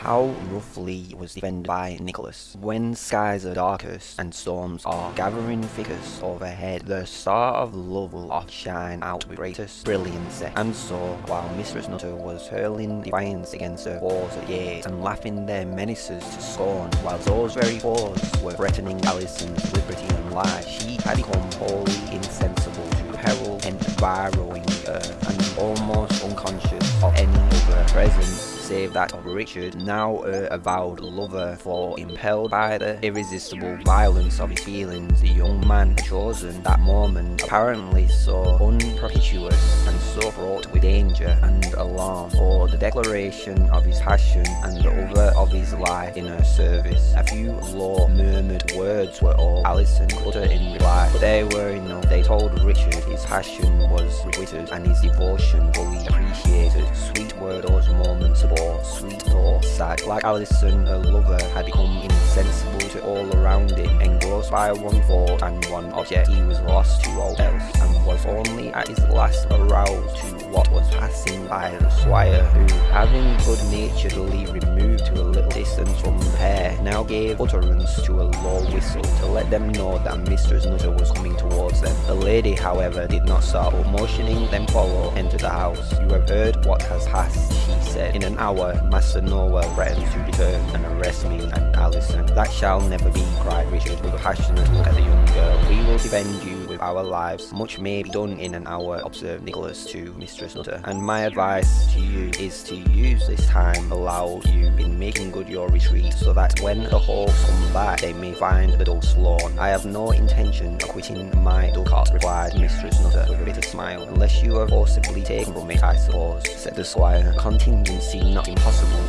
How roughly was defended by Nicholas. When skies are darkest and storms are gathering thickest overhead, the star of love will oft shine out with greatest brilliancy. And so, while Mistress Nutter was hurling defiance against her foes at gaze and laughing their menaces to scorn, while those very foes were threatening Alison's liberty and life, she had become wholly insensible to peril and borrowing her, and almost unconscious of any other presence save that of Richard, now a avowed lover, for impelled by the irresistible violence of his feelings, the young man chosen that moment, apparently so unpropitious and so fraught with danger and alarm, for the declaration of his passion and the other of his life in her service. A few low murmured words were all Alison could utter in reply, but they were enough. They told Richard his passion was requited and his devotion fully appreciated. Sweet were those moments of sweet or sad. Like Alison, her lover had become insensible to all around him, engrossed by one thought and one object. He was lost to all else, and was only at his last aroused to what was passing by the squire, who, having good-naturedly removed to a little distance from the pair, now gave utterance to a low whistle to let them know that Mistress Nutter was coming towards them. The lady, however, did not stop, but motioning them follow, entered the house. You have heard what has passed, she said. In an hour, Master Nowell threatens to return and arrest me and Alison. That shall never be, cried Richard with a passionate look at the young girl. We will defend you our lives. Much may be done in an hour, observed Nicholas to Mistress Nutter. And my advice to you is to use this time allowed you in making good your retreat, so that when the hawks come back, they may find the dogs flown. I have no intention of quitting my ducat, replied Mistress Nutter with a bitter smile, unless you are forcibly taken from it, I suppose, said the squire. Contingency not impossible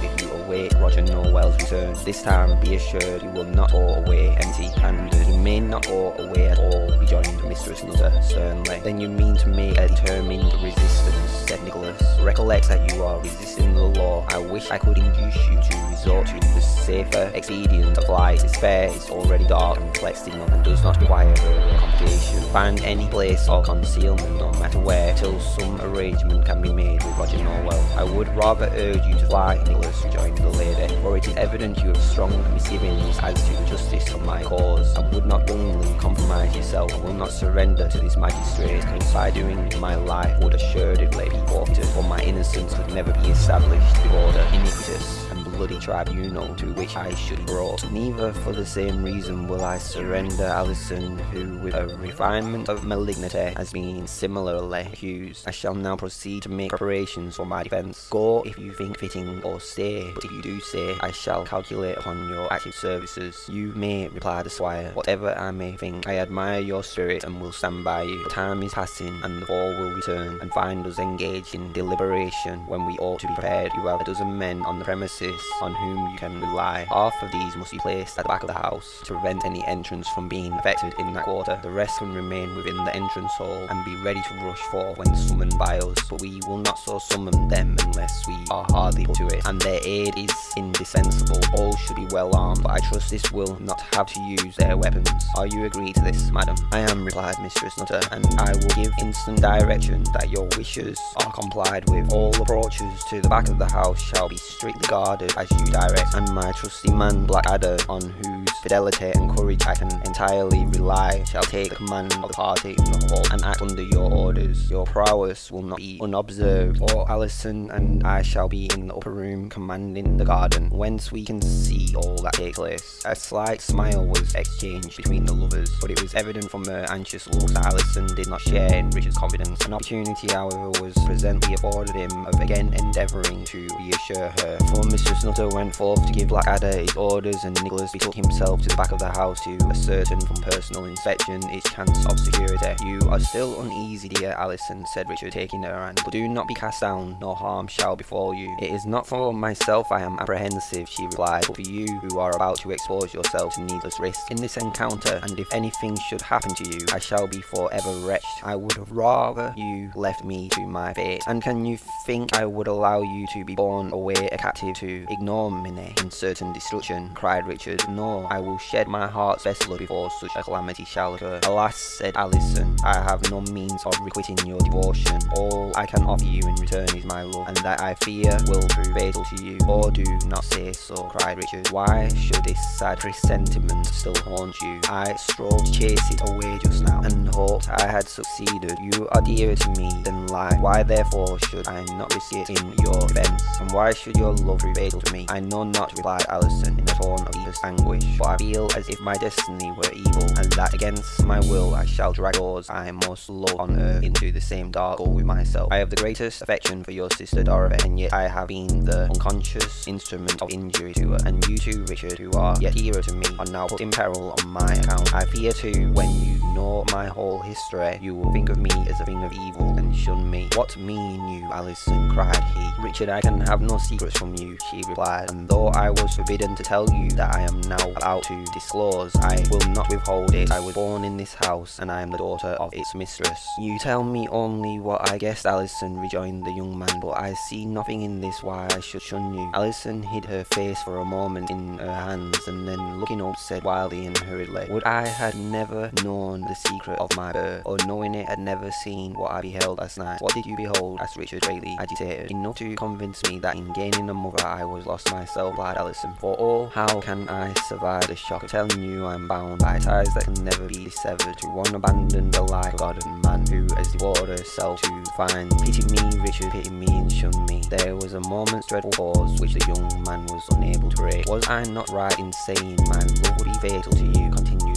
await Roger Nowell's return. This time, be assured you will not go away empty-handed. You may not go away at all, rejoined Mistress Nutter sternly. Then you mean to make a determined resistance, said Nicholas. Recollect that you are resisting the law. I wish I could induce you to resort to the safer expedient of flight. It's fair, it's already dark and enough and does not require further complication. Find any place of concealment, no matter where, till some arrangement can be made with Roger Nowell. I would rather urge you to fly, Nicholas rejoined the lady, for it is evident you have strong misgivings as to the justice of my cause, and would not willingly compromise yourself, I will not surrender to this magistrate, because by doing my life would assuredly be forfeited, for my innocence could never be established before the and bloody tribunal to which I should be brought. Neither for the same reason will I surrender Alison, who with a refinement of malignity has been similarly accused. I shall now proceed to make preparations for my defence. Go if you think fitting, or stay, but if you do stay, I shall calculate upon your active services. You may, replied the squire, whatever I may think. I admire your spirit and will stand by you. The time is passing, and the fall will return, and find us engaged in deliberation when we ought to be prepared. You have a dozen men on the premises on whom you can rely. Half of these must be placed at the back of the house to prevent any entrance from being effected in that quarter. The rest can remain within the entrance hall and be ready to rush forth when summoned by us, but we will not so summon them unless we are hardly put to it, and their aid is indispensable. All should be well armed, but I trust this will not have to use their weapons. Are you agreed to this, madam? I am, replied Mistress Nutter, and I will give instant direction that your wishes are complied with. All approaches to the back of the house shall be strictly guarded as you direct, and my trusty man Blackadder, on whose fidelity and courage I can entirely rely, shall take the command of the party in the hall and act under your orders. Your prowess will not be unobserved, for Alison and I shall be in the upper room commanding the garden, whence we can see all that takes place. A slight smile was exchanged between the lovers, but it was evident from her anxious looks that Alison did not share in Richard's confidence. An opportunity, however, was presently afforded him of again endeavouring to reassure her, for Mistress Nutter went forth to give Blackadder his orders and Nicholas betook himself to the back of the house to ascertain from personal inspection its chance of security. You are still uneasy, dear Alison, said Richard, taking her hand, but do not be cast down, no harm shall befall you. It is not for myself I am apprehensive, she replied, but for you who are about to expose yourself to needless risk in this encounter, and if anything should happen to you, I shall be forever wretched. I would rather you left me to my fate. And can you think I would allow you to be borne away a captive to ignominy and certain destruction, cried Richard. No, I will shed my heart's best blood before such a calamity shall occur. Alas, said Alison, I have no means of requiting your devotion. All I can offer you in return is my love, and that I fear will prove fatal to you. Oh, do not say so, cried Richard. Why should this sad presentiment still haunt you? I strove to chase it away just now, and hoped I had succeeded. You are dearer to me than life. Why therefore should I not risk it in your defence? And why should your love prove fatal to me? I know not, replied Alison in a tone of deepest anguish, for I feel as if my destiny were evil, and that against my will I shall drag those I most love on earth into the same dark hole with myself. I have the greatest affection for your sister Dorothy, and yet I have been the unconscious instrument of injury to her. And you too, Richard, who are yet hero to me, are now put in peril on my account. I fear too, when you know my whole history, you will think of me as a thing of evil and shun me. What mean you, Alison? cried he. Richard, I can have no secrets from you, she replied, and though I was forbidden to tell you that I am now about to disclose, I will not withhold it. I was born in this house, and I am the daughter of its mistress. You tell me only what I guessed, Alison, rejoined the young man, but I see nothing in this why I should shun you. Alison hid her face for a moment in her hands, and then looking up said wildly and hurriedly, Would I had never known the secret of my birth, or knowing it had never seen what I beheld last night. What did you behold? asked Richard greatly agitated. Enough to convince me that in gaining a mother I was lost myself, replied Alison. For oh, how can I survive the shock of telling you I'm bound by ties that can never be severed to one abandoned alike God and man who has devoted herself to find pity me, Richard, pity me and shun me. There was a moment's dreadful pause which the young man was unable to break. Was I not right in saying my love would be fatal to you?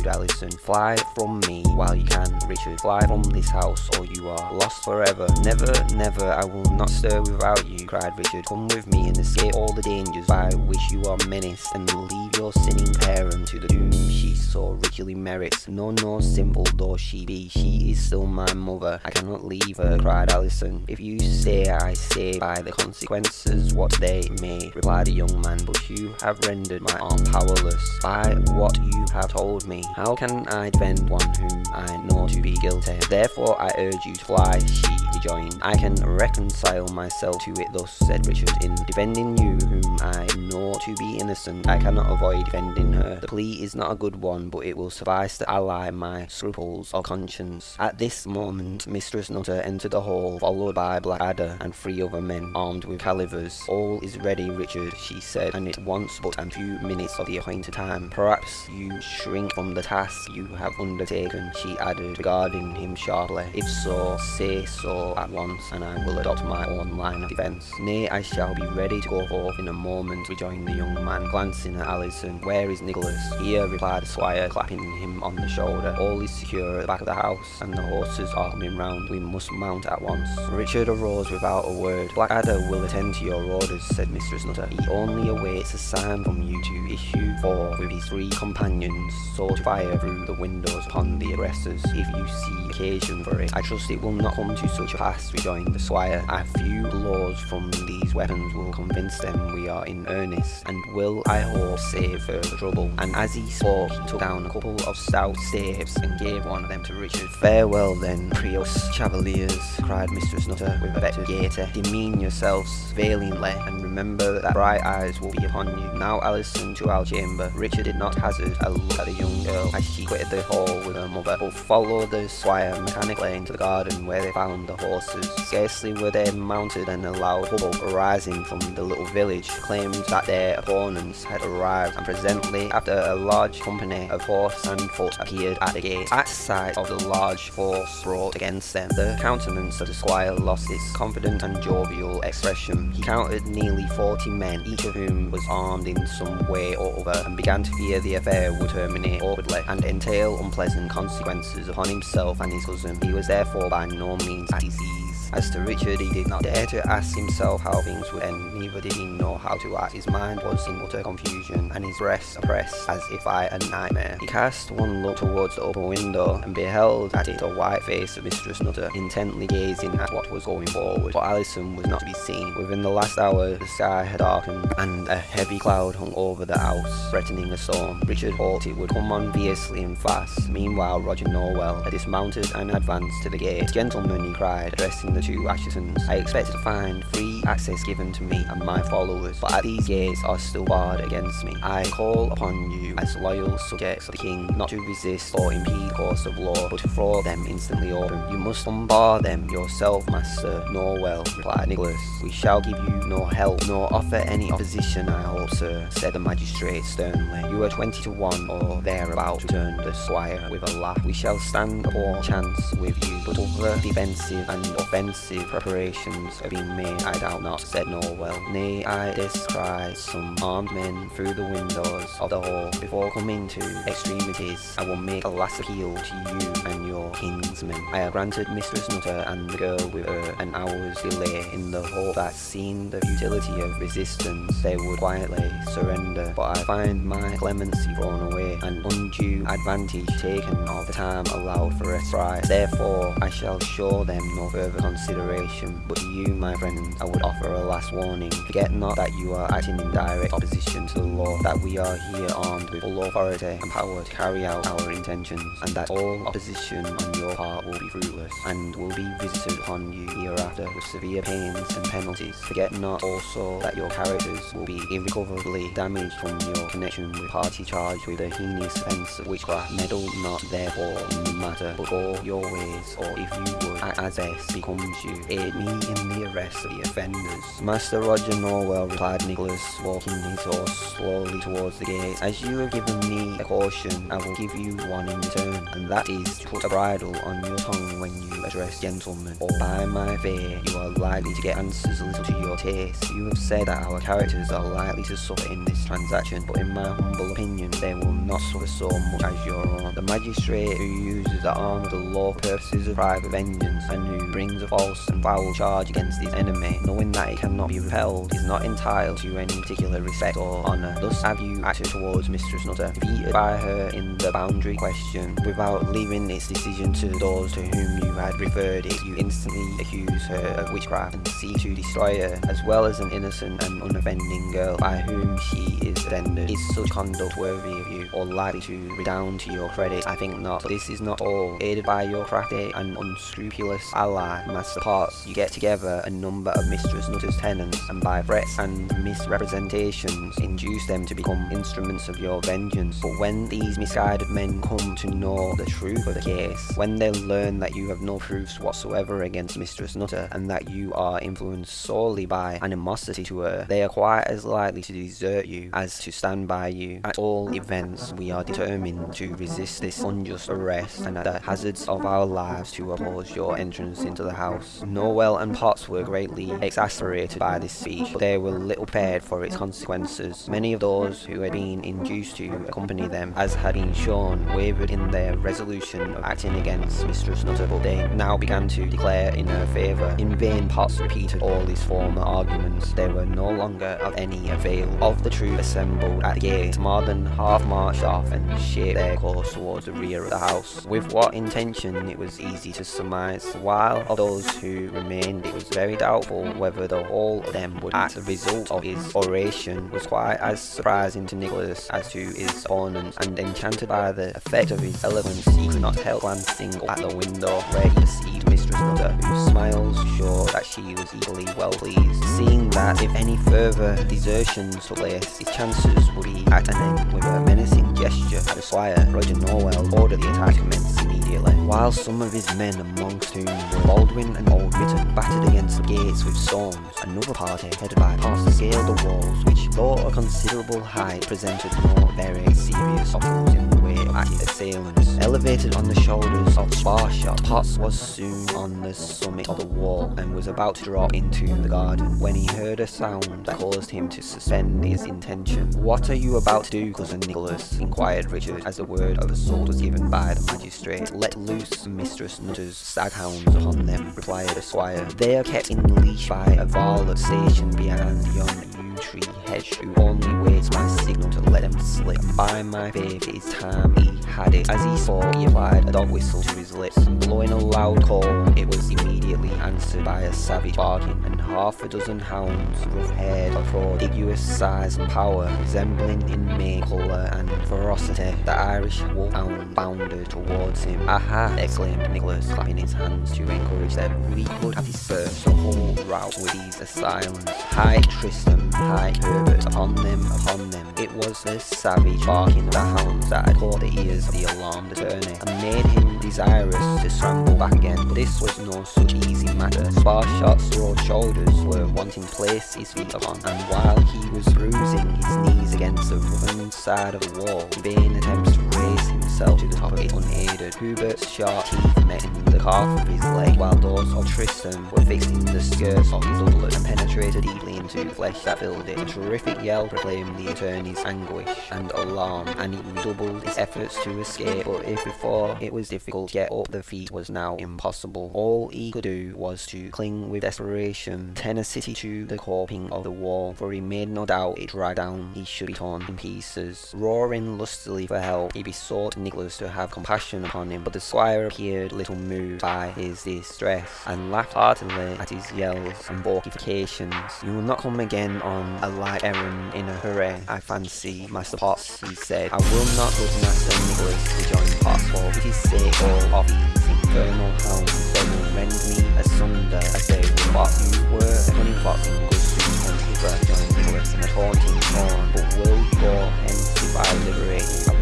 Continued Alison. Fly from me while you can, Richard. Fly from this house or you are lost forever. Never, never, I will not stir without you, cried Richard. Come with me and escape all the dangers by which you are menaced and leave your sinning parent to the doom she so richly merits. No, no, simple though she be, she is still my mother. I cannot leave her, cried Alison. If you say I say by the consequences what they may, replied the young man, but you have rendered my arm powerless by what you have told me. How can I defend one whom I know to be guilty? Therefore I urge you to fly, she rejoined. I can reconcile myself to it thus, said Richard, in defending you whom I know to be innocent. I cannot avoid defending her. The plea is not a good one, but it will suffice to ally my scruples of conscience. At this moment, Mistress Nutter entered the hall, followed by Blackadder and three other men, armed with calivers. All is ready, Richard, she said, and it wants but a few minutes of the appointed time. Perhaps you shrink from the task you have undertaken, she added, regarding him sharply. If so, say so at once, and I will adopt my own line of defence. Nay, I shall be ready to go forth in a moment, rejoined the young man, glancing at Alison. Where is Nicholas? Here, replied the squire, clapping him on the shoulder. All is secure at the back of the house, and the horses are coming round. We must mount at once. Richard arose without a word. Blackadder will attend to your orders, said Mistress Nutter. He only awaits a sign from you to issue forth with his three companions, to fire through the windows upon the aggressors, if you see occasion for it. I trust it will not come to such a pass, rejoined the squire. A few blows from these weapons will convince them we are in earnest, and will, I hope, save further trouble. And as he spoke, he took down a couple of stout staves and gave one of them to Richard. Farewell then, Preux Chevaliers, cried Mistress Nutter with affected gaiety. Demean yourselves valiantly, and remember that bright eyes will be upon you. Now Alice Alison to our chamber. Richard did not hazard a look at the young girl as she quitted the hall with her mother, but followed the squire mechanically into the garden where they found the horses. Scarcely were they mounted and a loud hubbub arising from the little village claimed that their opponents had arrived, and presently after a large company of horse and foot appeared at the gate. At sight of the large force brought against them, the countenance of the squire lost its confident and jovial expression. He counted nearly forty men, each of whom was armed in some way or other, and began to fear the affair would terminate awkwardly and entail unpleasant consequences upon himself and his cousin. He was therefore by no means at his ease. As to Richard, he did not dare to ask himself how things would end, neither did he know how to act. His mind was in utter confusion, and his breast oppressed as if by a nightmare. He cast one look towards the open window, and beheld at it the white face of Mistress Nutter, intently gazing at what was going forward. But Alison was not to be seen. Within the last hour, the sky had darkened, and a heavy cloud hung over the house, threatening a storm. Richard hoped it would come on fiercely and fast. Meanwhile, Roger Nowell had dismounted and advanced to the gate. Gentlemen, he cried, addressing the two Asshetons. I expected to find free access given to me and my followers, but these gates are still barred against me. I call upon you as loyal subjects of the king not to resist or impede course of law, but to throw them instantly open. You must unbar them yourself, Master Nowell, replied Nicholas. We shall give you no help, nor offer any opposition, I hope, sir, said the magistrate sternly. You are twenty to one, or thereabout, returned the squire with a laugh. We shall stand poor chance with you, but other defensive and offensive preparations have been made, I doubt not, said Nowell. Nay, I descry some armed men through the windows of the hall. Before coming to extremities, I will make a last appeal to you and your kinsmen. I have granted Mistress Nutter and the girl with her an hour's delay in the hope that seeing the futility of resistance, they would quietly surrender. But I find my clemency thrown away, and undue advantage taken of the time allowed for a surprise. Therefore, I shall show them no further consideration. But you, my friend, I would offer a last warning. Forget not that you are acting in direct opposition to the law, that we are here armed with full authority and power to carry out our intentions, and that all opposition on your part will be fruitless, and will be visited upon you hereafter with severe pains and penalties. Forget not also that your characters will be irrecoverably damaged from your connection with party charged with the heinous offence of witchcraft. Meddle not therefore in the matter, but go your ways, or if you would, as best becomes you, me in the arrest of the offenders. Master Roger Nowell, replied Nicholas, walking his horse slowly towards the gate. As you have given me a caution, I will give you one in return, and that is to put a bridle on your tongue when you address gentlemen, or by my fear you are likely to get answers a little to your taste. You have said that our characters are likely to suffer in this transaction, but in my humble opinion, they will not suffer so much as your own. The magistrate who uses the arm of the law purposes of private vengeance, and who brings a false and foul charge against his enemy, knowing that it cannot be repelled, is not entitled to any particular respect or honour. Thus have you acted towards Mistress Nutter, defeated by her in the boundary question, without leaving its decision to those to whom you had referred it. You instantly accuse her of witchcraft and seek to destroy her, as well as an innocent and unoffending girl by whom she is defended. Is such conduct worthy of you, or likely to redound to your credit? I think not. This is not all. Aided by your crafty and unscrupulous ally, Master Potts, you get together a number of Mistress Nutter's tenants, and by threats and misrepresentations induce them to become instruments of your vengeance. But when these misguided men come to know the truth of the case, when they learn that you have no proofs whatsoever against Mistress Nutter, and that you are influenced solely by animosity to her, they are quite as likely to desert you as to stand by you. At all events, we are determined to resist this unjust arrest, and at the hazards of our lives to oppose your entrance into the house. Nowell and Potts were greatly exasperated by this speech, but they were little prepared for its consequences. Many of those who had been induced to accompany them, as had been shown, wavered in their resolution of acting against Mistress Nutter, but they now began to declare in her favour. In vain Potts repeated all his former arguments, they were no longer of any avail. Of the troop assembled at the gate, more than half marched off and shaped their course towards the rear of the house. With what intention it was easy to surmise, while of those who remained it was very doubtful whether the whole of them would act. The result of his oration was quite as surprising to Nicholas as to his opponent, and enchanted by the effect of his eloquence, he could not help glancing at the window where he perceived Mistress Nutter, whose smiles showed that she was equally well pleased. Seeing that if any further desertions took place, his chances would be at an end, with a menacing gesture the squire, Roger Nowell ordered the attack commenced immediately. While some of his men, amongst whom were Baldwin and Old Britain, battered against the gates with stones, another party, headed by Potts, scaled the walls, though a considerable height, presented no very serious obstacles in the way of active assailants. Elevated on the shoulders of Sparshot, Potts was soon on the summit of the wall and was about to drop into the garden when he heard a sound that caused him to suspend his intention. What are you about to do, cousin Nicholas? inquired Richard as the word of assault was given by the magistrate. Let loose Mistress Nutter's staghounds upon them, replied the squire. They are kept in leash by a varlet stationed behind yon tree hedge who only waits my signal to let him slip. By my faith, it is time he had it. As he saw, he applied a dog whistle to his lips, and blowing a loud call, it was immediately answered by a savage barking, and half a dozen hounds, rough-haired, of prodigious size and power, resembling in make, colour and ferocity, the Irish wolfhound bounded towards him. Aha! exclaimed Nicholas, clapping his hands to encourage them. We could have dispersed the whole rout with these assailants. High Tristram, high Herbert, upon them, upon them. It was the savage barking of the hounds that had caught the ears of the alarmed attorney, and made him desirous to scramble back again. But this was no such easy matter. Sparshot's broad shoulders were wanting to place his feet upon, and while he was bruising his knees against the roughened side of the wall, in vain attempts to raise himself to the top of it unaided. Hubert's sharp teeth met in the calf of his leg, while those of Tristram were fixed in the skirts of his doublet and penetrated deeply into the flesh that filled it. A terrific yell proclaimed the attorney's anguish and alarm, and he redoubled his efforts to escape, but if before it was difficult to get up the feet was now impossible. All he could do was to cling with desperation, tenacity to the coping of the wall, for he made no doubt it dragged down he should be torn in pieces. Roaring lustily for help, he besought Nicholas to have compassion upon him, but the squire appeared little moved by his distress, and laughed heartily at his yells and balkifications. You will not come again on a like errand in a hurry, I fancy, Master Potts, he said. I will not, good Master Nicholas, rejoined Potts, for pity's sake, all of these infernal hounds, they will rend me asunder as they would what you were, a fox in good suit and hither, joined Nicholas, in a taunting tone, but will go hence if I liberate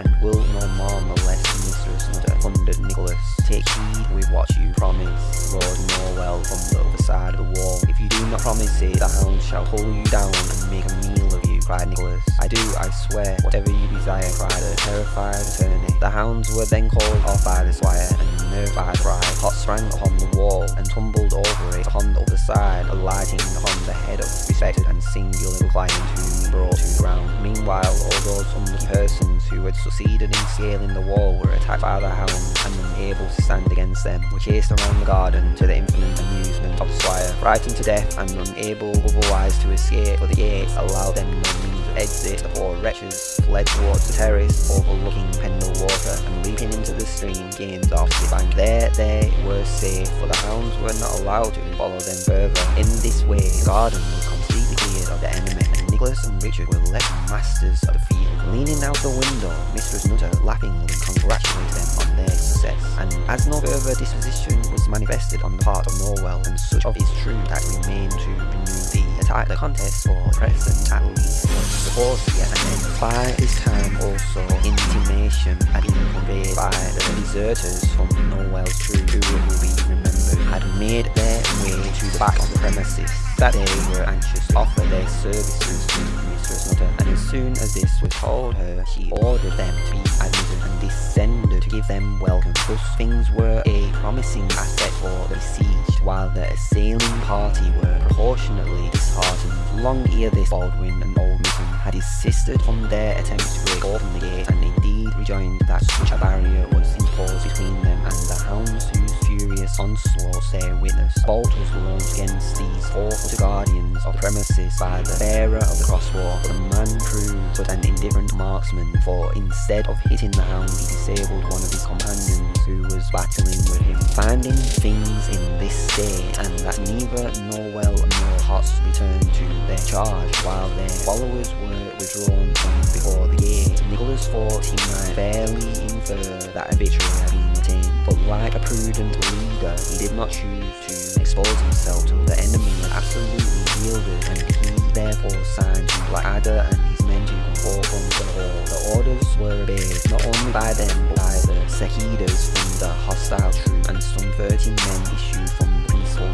and will no more molest Mistress Nutter, thundered Nicholas. Take heed with what you promise, Lord Nowell from the other side of the wall. If you do not promise it, the hounds shall pull you down and make a meal of you, cried Nicholas. I do, I swear, whatever you desire, cried the terrified attorney. The hounds were then called off by the squire, and nerved by the cry, Potts sprang upon the wall and tumbled over it upon the other side, alighting upon the head of respected and singular client whom brought to the ground. Meanwhile, all those unlucky persons who had succeeded in scaling the wall were attacked by the hounds, and unable to stand against them, were chased around the garden to the infinite amusement of the squire. Frightened to death and unable otherwise to escape, for the gates allowed them no means of exit, the poor wretches fled towards the terrace overlooking Pendle Water, and leaping into the stream gained off the bank. There they were safe, for the hounds were not allowed to follow them further. In this way, the garden was completely cleared of the enemy, Nicholas and Richard were left masters of the field. Leaning out the window, Mistress Nutter laughingly congratulated them on their success, and as no further disposition was manifested on the part of Nowell, and such of his troop that remained to renew the attack, the contest for present at least was supposed to get. By this time also intimation had been conveyed by the deserters from Nowell's troop, who will be remembered had made their way to the back of the premises, that they were anxious to offer their services to Mistress Nutter, and as soon as this was told her, she ordered them to be admitted and descended to give them welcome. Thus things were a promising aspect for the besieged, while the assailing party were proportionately disheartened. Long ere this, Baldwin and Old Mitten had desisted from their attempts to break open the gate, and indeed rejoined that such a barrier was onslaughts they witnessed. Bolt was launched against these four-footed guardians of premises by the bearer of the crossbow, the man proved but an indifferent marksman, for instead of hitting the hound, he disabled one of his companions who was battling with him. Finding things in this state, and that neither Nowell nor Potts returned to their charge, while their followers were withdrawn from before the gate, Nicholas thought he might fairly infer that a victory had been like a prudent leader, he did not choose to expose himself to the enemy absolutely yielded, and he therefore signed to Blackadder and his men to come forth from the hall. The orders were obeyed, not only by them, but by the Sekidas from the hostile troop, and some thirty men issued from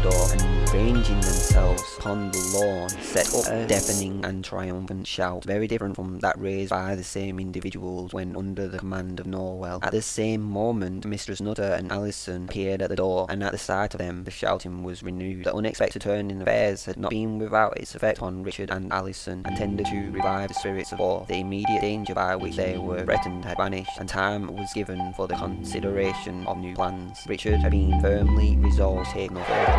door, and ranging themselves upon the lawn, set up a deafening and triumphant shout, very different from that raised by the same individuals when under the command of Nowell. At the same moment, Mistress Nutter and Allison appeared at the door, and at the sight of them, the shouting was renewed. The unexpected turn in affairs had not been without its effect on Richard and Allison, and tended to revive the spirits of all. The immediate danger by which they were threatened had vanished, and time was given for the consideration of new plans. Richard had been firmly resolved to take no further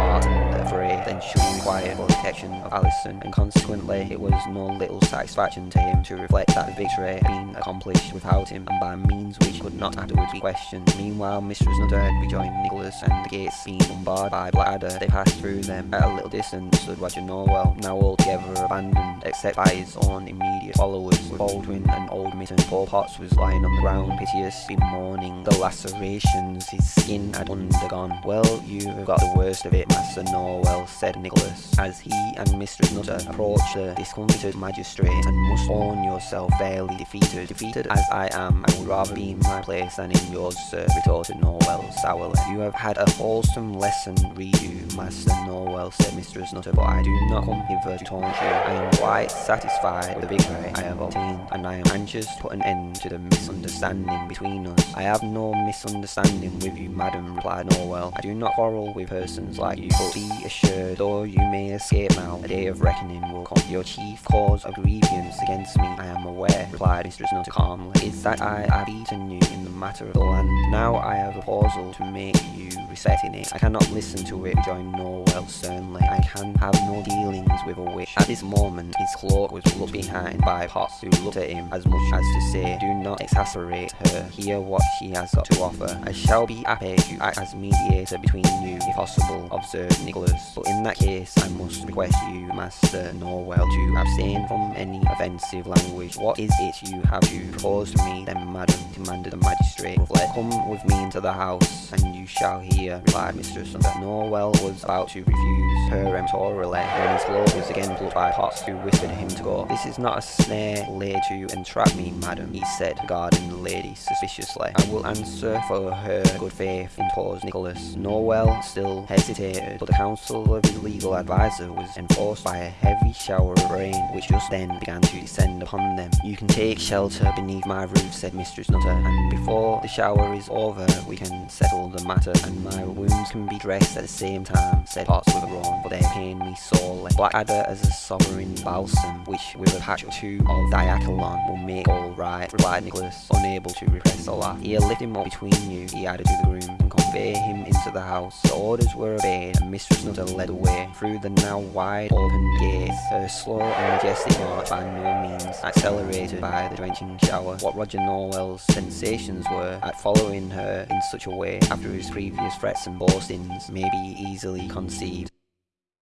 then should be required for protection of Alison, and consequently it was no little satisfaction to him to reflect that the victory had been accomplished without him, and by means which could not afterwards be questioned. Meanwhile, Mistress Nutter had rejoined Nicholas, and the gates being unbarred by Blackadder, they passed through them. At a little distance stood Roger Nowell, now altogether abandoned, except by his own immediate followers, with Baldwin and Old Mitten. Poor Potts was lying on the ground, piteous, bemoaning the lacerations his skin had undergone. Well, you have got the worst of it, Master Nowell, said Nicholas, as he and Mistress Nutter approached the discomfited magistrate, and must own yourself fairly defeated. Defeated as I am, I would rather be in my place than in yours, sir, retorted Nowell sourly. You have had a wholesome lesson, read you, Master Nowell, said Mistress Nutter, but I do not come hither to taunt you. I am quite satisfied with the victory I have obtained, and I am anxious to put an end to the misunderstanding between us. I have no misunderstanding with you, madam, replied Nowell. I do not quarrel with persons like you, but be assured, though you may escape now, a day of reckoning will come. Your chief cause of grievance against me, I am aware, replied Mistress Nutter calmly, is that I have beaten you in the matter of the land. Now I have a proposal to make you respecting it. I cannot listen to it, rejoined Nowell sternly. I can have no dealings with a witch. At this moment, his cloak was looked behind by Potts, who looked at him as much as to say, do not exasperate her, hear what she has got to offer. I shall be happy to act as mediator between you, if possible, observed Nicholas, but in that case I must request you, Master Nowell, to abstain from any offensive language. What is it you have to propose to me, then, madam, demanded the magistrate. Let come with me into the house, and you shall hear, replied Mistress Nutter. Nowell was about to refuse peremptorily, when his lord was again plucked by Potts, who whispered him to go. This is not a snare laid to entrap me, madam, he said, regarding the lady suspiciously. I will answer for her good faith, interposed Nicholas. Nowell still hesitated, but the counsel of his legal adviser was enforced by a heavy shower of rain, which just then began to descend upon them. You can take shelter beneath my roof, said Mistress Nutter, and before the shower is over, we can settle the matter, and my wounds can be dressed at the same time, said Potts with a groan, but they pain me sorely. Blackadder as a sovereign balsam, which with a patch or two of diachylon will make all right, replied Nicholas, unable to repress a laugh. Here, lift him up between you, he added to the groom, convey him into the house. The orders were obeyed, and Mistress Nutter led the way through the now wide open gates, her slow and majestic march by no means accelerated by the drenching shower. What Roger Nowell's sensations were at following her in such a way after his previous threats and boastings may be easily conceived.